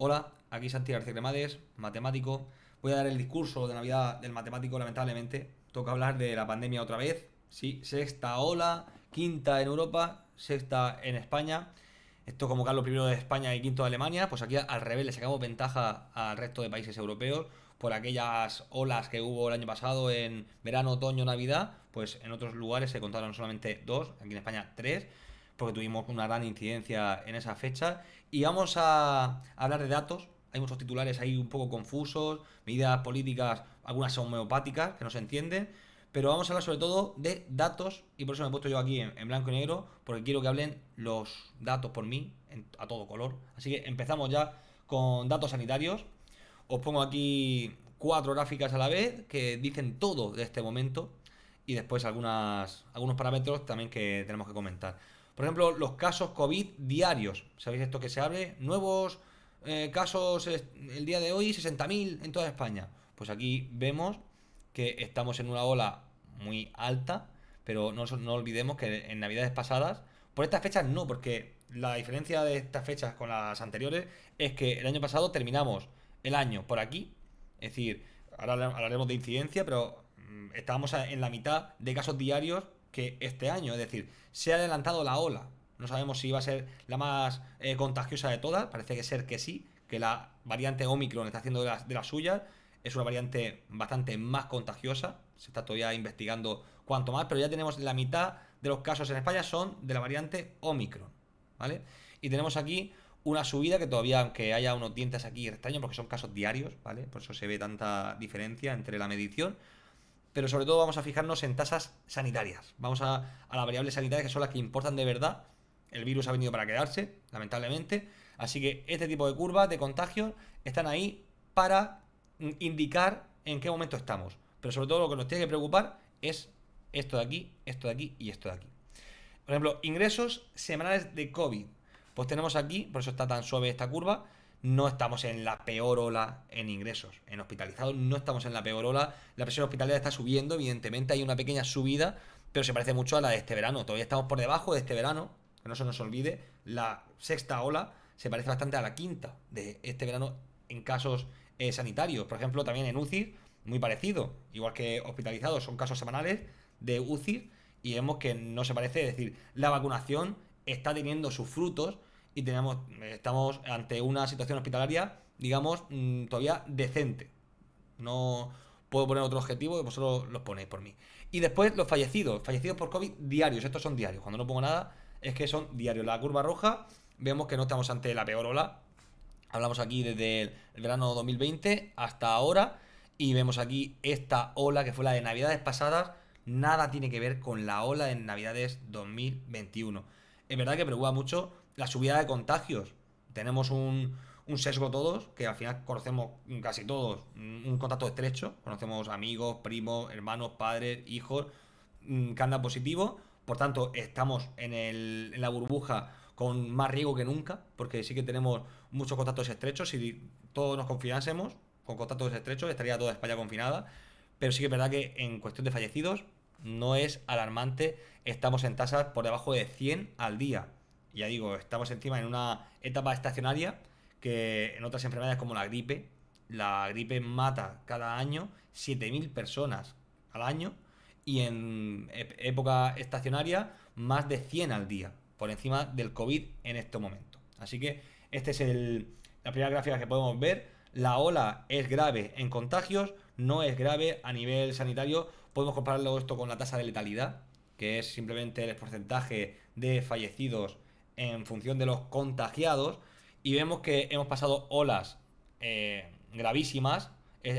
Hola, aquí Santi García Cremades, matemático. Voy a dar el discurso de Navidad del matemático, lamentablemente. Toca hablar de la pandemia otra vez. Sí, sexta ola, quinta en Europa, sexta en España. Esto como Carlos I de España y quinto de Alemania, pues aquí al revés le sacamos ventaja al resto de países europeos por aquellas olas que hubo el año pasado en verano, otoño, Navidad, pues en otros lugares se contaron solamente dos, aquí en España tres porque tuvimos una gran incidencia en esa fecha. Y vamos a hablar de datos. Hay muchos titulares ahí un poco confusos, medidas políticas, algunas homeopáticas que no se entienden. Pero vamos a hablar sobre todo de datos y por eso me he puesto yo aquí en, blanco y negro, porque quiero que hablen los datos por mí a todo color. Así que empezamos ya con datos sanitarios. Os pongo aquí cuatro gráficas a la vez que dicen todo de este momento y después algunas, algunos parámetros también que tenemos que comentar. Por ejemplo, los casos COVID diarios. ¿Sabéis esto que se abre? Nuevos eh, casos el día de hoy, 60.000 en toda España. Pues aquí vemos que estamos en una ola muy alta, pero no, no olvidemos que en navidades pasadas, por estas fechas no, porque la diferencia de estas fechas con las anteriores es que el año pasado terminamos el año por aquí, es decir, ahora hablaremos de incidencia, pero mm, estábamos en la mitad de casos diarios que este año. Es decir, se ha adelantado la ola. No sabemos si va a ser la más eh, contagiosa de todas. Parece que ser que sí, que la variante Omicron está haciendo de las, de las suyas. Es una variante bastante más contagiosa. Se está todavía investigando cuánto más, pero ya tenemos la mitad de los casos en España son de la variante Omicron. ¿Vale? Y tenemos aquí una subida que todavía, aunque haya unos dientes aquí extraños, porque son casos diarios, ¿vale? Por eso se ve tanta diferencia entre la medición pero sobre todo vamos a fijarnos en tasas sanitarias. Vamos a, las variables sanitarias que son las que importan de verdad. El virus ha venido para quedarse, lamentablemente. Así que este tipo de curvas de contagio están ahí para indicar en qué momento estamos. Pero sobre todo lo que nos tiene que preocupar es esto de aquí, esto de aquí y esto de aquí. Por ejemplo, ingresos semanales de COVID. Pues tenemos aquí, por eso está tan suave esta curva, no estamos en la peor ola en ingresos. En hospitalizados no estamos en la peor ola. La presión hospitalaria está subiendo, evidentemente hay una pequeña subida, pero se parece mucho a la de este verano. Todavía estamos por debajo de este verano, que no se nos olvide. La sexta ola se parece bastante a la quinta de este verano en casos eh, sanitarios. Por ejemplo, también en UCI, muy parecido. Igual que hospitalizados, son casos semanales de UCI y vemos que no se parece. Es decir, la vacunación está teniendo sus frutos y tenemos, estamos ante una situación hospitalaria, digamos, mm, todavía decente. No puedo poner otro objetivo, vosotros los ponéis por mí. Y después los fallecidos, fallecidos por COVID diarios, estos son diarios. Cuando no pongo nada, es que son diarios. La curva roja, vemos que no estamos ante la peor ola. Hablamos aquí desde el verano 2020 hasta ahora. Y vemos aquí esta ola que fue la de navidades pasadas. Nada tiene que ver con la ola de navidades 2021. Es verdad que preocupa mucho la subida de contagios. Tenemos un, sesgo todos, que al final conocemos casi todos un contacto estrecho, conocemos amigos, primos, hermanos, padres, hijos, mm, que andan positivo, por tanto estamos en, el, en la burbuja con más riesgo que nunca, porque sí que tenemos muchos contactos estrechos, si todos nos confinásemos con contactos estrechos, estaría toda España confinada, pero sí que es verdad que en cuestión de fallecidos no es alarmante, estamos en tasas por debajo de 100 al día ya digo, estamos encima en una etapa estacionaria que en otras enfermedades como la gripe, la gripe mata cada año 7.000 personas al año y en época estacionaria más de 100 al día, por encima del COVID en este momento. Así que esta es el, la primera gráfica que podemos ver. La ola es grave en contagios, no es grave a nivel sanitario. Podemos compararlo esto con la tasa de letalidad, que es simplemente el porcentaje de fallecidos en función de los contagiados y vemos que hemos pasado olas eh, gravísimas.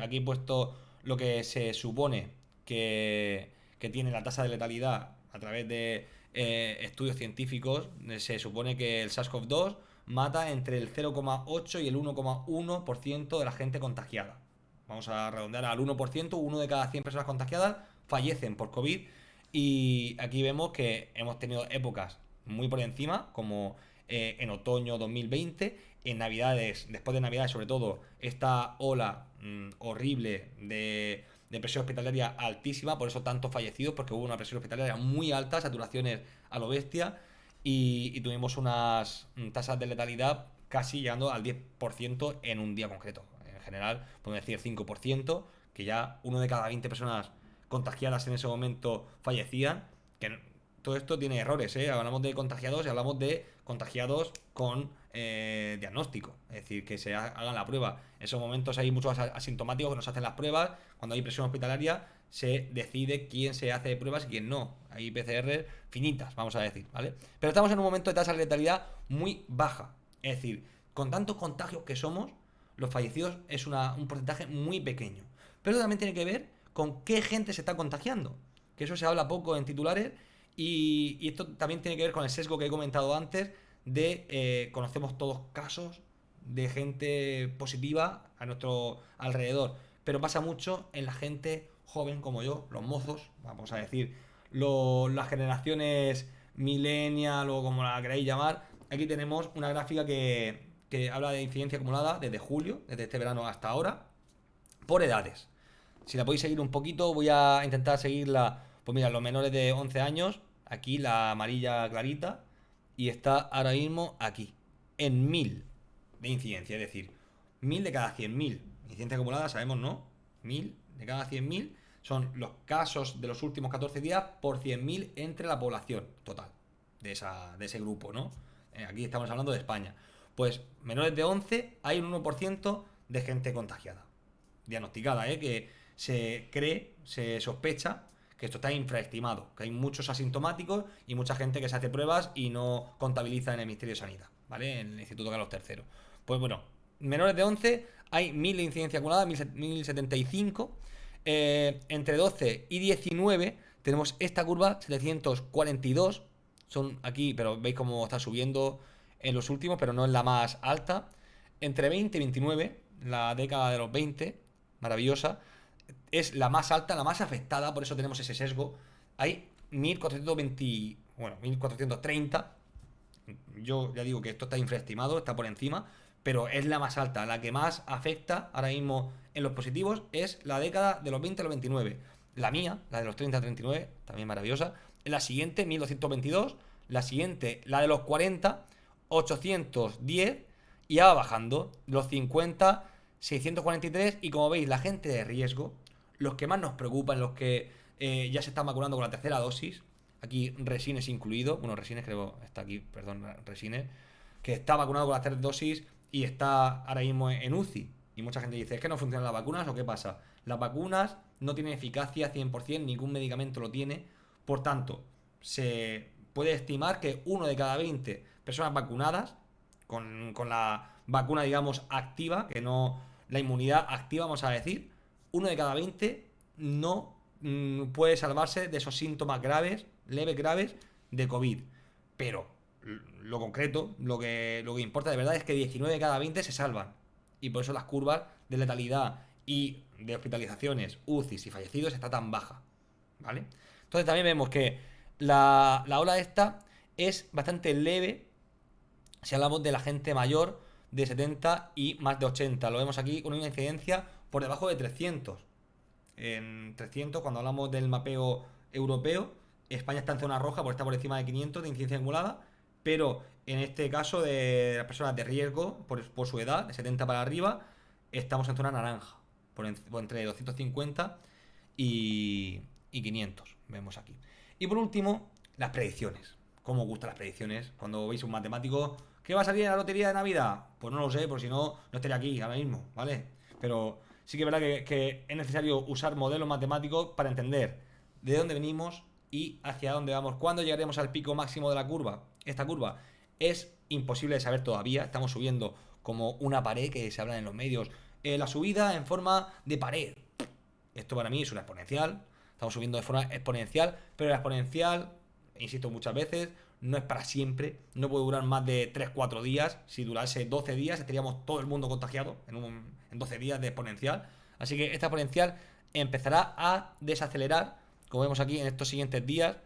Aquí he puesto lo que se supone que, tiene la tasa de letalidad a través de eh, estudios científicos. Se supone que el SARS-CoV-2 mata entre el 0,8 y el 1,1% de la gente contagiada. Vamos a redondear al 1%, uno de cada 100 personas contagiadas fallecen por COVID. Y aquí vemos que hemos tenido épocas muy por encima, como eh, en otoño 2020, en Navidades, después de Navidades sobre todo, esta ola mm, horrible de, presión hospitalaria altísima, por eso tantos fallecidos, porque hubo una presión hospitalaria muy alta, saturaciones a lo bestia, y, tuvimos unas mm, tasas de letalidad casi llegando al 10% en un día concreto. En general, podemos decir 5%, que ya uno de cada 20 personas contagiadas en ese momento fallecían. Que todo esto tiene errores, ¿eh? Hablamos de contagiados y hablamos de contagiados con eh, diagnóstico. Es decir, que se hagan la prueba. En esos momentos hay muchos asintomáticos que nos hacen las pruebas. Cuando hay presión hospitalaria, se decide quién se hace pruebas y quién no. Hay PCR finitas, vamos a decir, ¿vale? Pero estamos en un momento de tasa de letalidad muy baja. Es decir, con tantos contagios que somos, los fallecidos es un porcentaje muy pequeño. Pero también tiene que ver con qué gente se está contagiando. Que eso se habla poco en titulares y, esto también tiene que ver con el sesgo que he comentado antes de eh, conocemos todos casos de gente positiva a nuestro alrededor. Pero pasa mucho en la gente joven como yo, los mozos, vamos a decir, las generaciones millennial o como la queráis llamar. Aquí tenemos una gráfica que, que habla de incidencia acumulada desde julio, desde este verano hasta ahora, por edades. Si la podéis seguir un poquito, voy a intentar seguirla. Pues mira, los menores de 11 años, aquí la amarilla clarita, y está ahora mismo aquí, en 1000 de incidencia, es decir, 1000 de cada 100.000. Incidencia acumulada, sabemos, ¿no? 1000 de cada 100.000 son los casos de los últimos 14 días por 100.000 entre la población total de, esa, de ese grupo, ¿no? Eh, aquí estamos hablando de España. Pues menores de 11 hay un 1% de gente contagiada, diagnosticada, ¿eh? que se cree, se sospecha que esto está infraestimado, que hay muchos asintomáticos y mucha gente que se hace pruebas y no contabiliza en el Ministerio de Sanidad, ¿vale? En el Instituto Carlos III. Pues bueno, menores de 11 hay 1000 de incidencia acumulada, 1075. Eh, entre 12 y 19 tenemos esta curva 742. Son aquí, pero veis cómo está subiendo en los últimos, pero no es la más alta. Entre 20 y 29, la década de los 20, maravillosa, es la más alta, la más afectada, por eso tenemos ese sesgo. Hay 1420, bueno, 1430. Yo ya digo que esto está infraestimado, está por encima, pero es la más alta, la que más afecta ahora mismo en los positivos es la década de los 20 a los 29. La mía, la de los 30 a 39, también maravillosa. La siguiente, 1222. La siguiente, la de los 40, 810. Y ya va bajando. Los 50, 643. Y como veis, la gente de riesgo, los que más nos preocupan, los que eh, ya se están vacunando con la tercera dosis, aquí Resines incluido, bueno, Resines creo, está aquí, perdón, Resines, que está vacunado con la tercera dosis y está ahora mismo en UCI. Y mucha gente dice, ¿es que no funcionan las vacunas o qué pasa? Las vacunas no tienen eficacia 100%, ningún medicamento lo tiene. Por tanto, se puede estimar que uno de cada 20 personas vacunadas, con, con la vacuna, digamos, activa, que no la inmunidad activa, vamos a decir, uno de cada 20 no mm, puede salvarse de esos síntomas graves, leves, graves de COVID. Pero lo concreto, lo que, lo que importa de verdad es que 19 de cada 20 se salvan. Y por eso las curvas de letalidad y de hospitalizaciones, UCIs y fallecidos está tan baja. ¿Vale? Entonces también vemos que la, la ola esta es bastante leve si hablamos de la gente mayor de 70 y más de 80. Lo vemos aquí con una incidencia por debajo de 300. En 300, cuando hablamos del mapeo europeo, España está en zona roja por estar por encima de 500 de incidencia acumulada, pero en este caso de las personas de riesgo, por, su edad, de 70 para arriba, estamos en zona naranja, por, entre 250 y, y 500, vemos aquí. Y por último, las predicciones. ¿Cómo gustan las predicciones? Cuando veis un matemático, ¿qué va a salir en la lotería de Navidad? Pues no lo sé, por si no, no estaría aquí ahora mismo, ¿vale? Pero sí que es verdad que, es necesario usar modelos matemáticos para entender de dónde venimos y hacia dónde vamos. ¿Cuándo llegaremos al pico máximo de la curva? Esta curva es imposible de saber todavía. Estamos subiendo como una pared que se habla en los medios. Eh, la subida en forma de pared. Esto para mí es una exponencial. Estamos subiendo de forma exponencial, pero la exponencial, insisto muchas veces, no es para siempre. No puede durar más de 3-4 días. Si durase 12 días, estaríamos todo el mundo contagiado en un, en 12 días de exponencial. Así que esta exponencial empezará a desacelerar, como vemos aquí en estos siguientes días.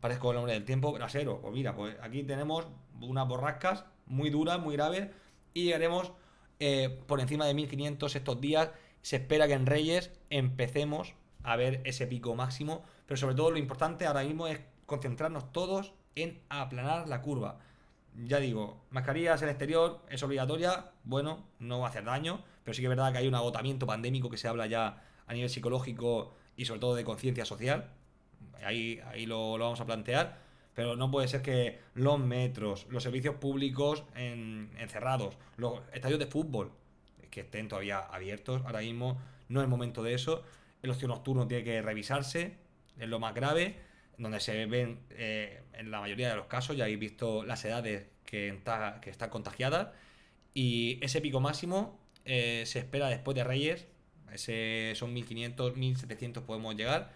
Parezco el hombre del tiempo, grasero. Pues mira, pues aquí tenemos unas borrascas muy duras, muy graves. Y llegaremos eh, por encima de 1500 estos días. Se espera que en Reyes empecemos a ver ese pico máximo. Pero sobre todo lo importante ahora mismo es concentrarnos todos en aplanar la curva. ya digo, mascarillas en exterior es obligatoria, bueno, no va a hacer daño, pero sí que es verdad que hay un agotamiento pandémico que se habla ya a nivel psicológico y sobre todo de conciencia social. Ahí, ahí lo, lo, vamos a plantear. Pero no puede ser que los metros, los servicios públicos encerrados, los estadios de fútbol que estén todavía abiertos ahora mismo, no es momento de eso. El ocio nocturno tiene que revisarse, es lo más grave, donde se ven eh, en la mayoría de los casos, ya habéis visto las edades que, están contagiadas. Y ese pico máximo eh, se espera después de Reyes, ese son 1500, 1700 podemos llegar.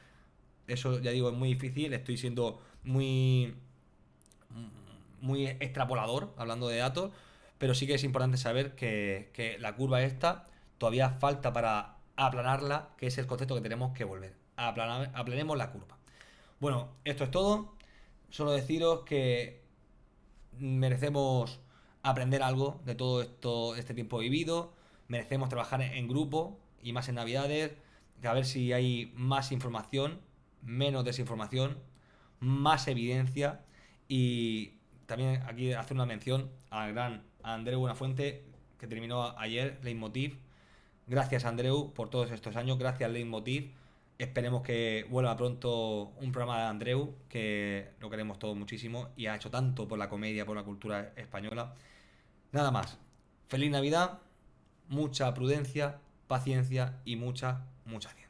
Eso ya digo es muy difícil, estoy siendo muy muy extrapolador hablando de datos, pero sí que es importante saber que, que la curva esta todavía falta para aplanarla, que es el concepto que tenemos que volver. Aplanar, aplanemos la curva. Bueno, esto es todo. Solo deciros que merecemos aprender algo de todo esto, este tiempo vivido. Merecemos trabajar en grupo y más en Navidades. A ver si hay más información, menos desinformación, más evidencia. Y también aquí hacer una mención al gran Andreu Buenafuente, que terminó ayer Leitmotiv. Gracias, Andreu, por todos estos años. Gracias, Leitmotiv. Esperemos que vuelva pronto un programa de Andreu, que lo queremos todos muchísimo y ha hecho tanto por la comedia, por la cultura española. Nada más. Feliz Navidad, mucha prudencia, paciencia y mucha, mucha ciencia.